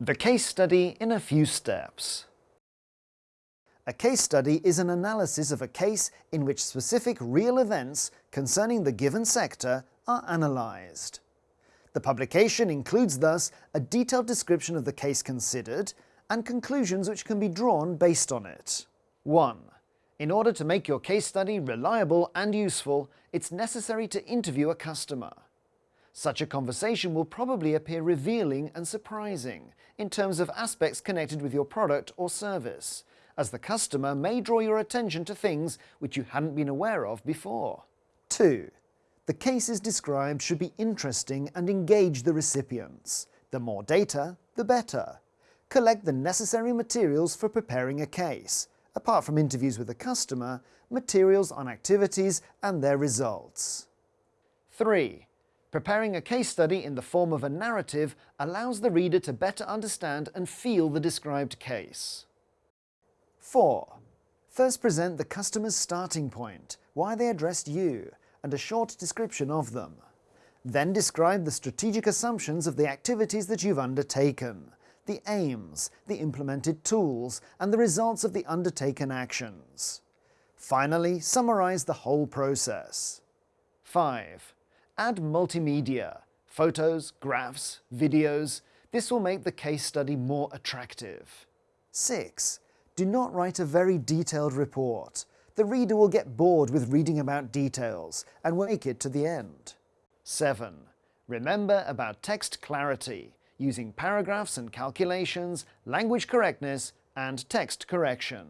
The case study in a few steps. A case study is an analysis of a case in which specific real events concerning the given sector are analysed. The publication includes thus a detailed description of the case considered and conclusions which can be drawn based on it. 1. In order to make your case study reliable and useful, it's necessary to interview a customer. Such a conversation will probably appear revealing and surprising in terms of aspects connected with your product or service, as the customer may draw your attention to things which you hadn't been aware of before. 2. The cases described should be interesting and engage the recipients. The more data, the better. Collect the necessary materials for preparing a case. Apart from interviews with the customer, materials on activities and their results. 3. Preparing a case study in the form of a narrative allows the reader to better understand and feel the described case. 4. First present the customer's starting point, why they addressed you, and a short description of them. Then describe the strategic assumptions of the activities that you've undertaken, the aims, the implemented tools, and the results of the undertaken actions. Finally, summarize the whole process. 5. Add multimedia, photos, graphs, videos. This will make the case study more attractive. 6. Do not write a very detailed report. The reader will get bored with reading about details and will make it to the end. 7. Remember about text clarity, using paragraphs and calculations, language correctness, and text correction.